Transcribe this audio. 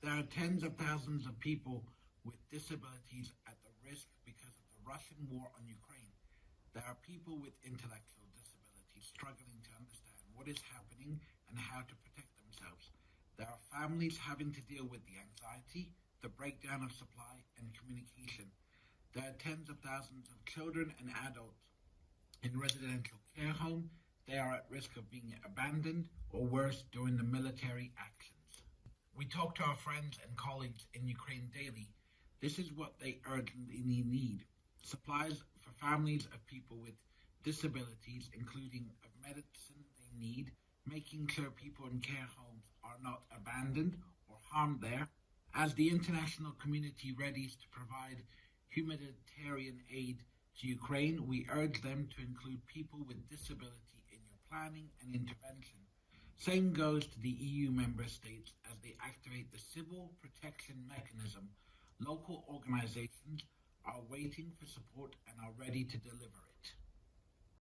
There are tens of thousands of people with disabilities at the risk because of the Russian war on Ukraine. There are people with intellectual disabilities struggling to understand what is happening and how to protect themselves. There are families having to deal with the anxiety, the breakdown of supply, and communication. There are tens of thousands of children and adults in residential care home. They are at risk of being abandoned or worse during the military actions. We talk to our friends and colleagues in Ukraine daily. This is what they urgently need. Supplies for families of people with disabilities, including of medicine they need, making sure people in care homes are not abandoned or harmed there. As the international community readies to provide humanitarian aid to Ukraine, we urge them to include people with disability in your planning and intervention. Same goes to the EU member states as they activate the civil protection mechanism. Local organizations are waiting for support and are ready to deliver it.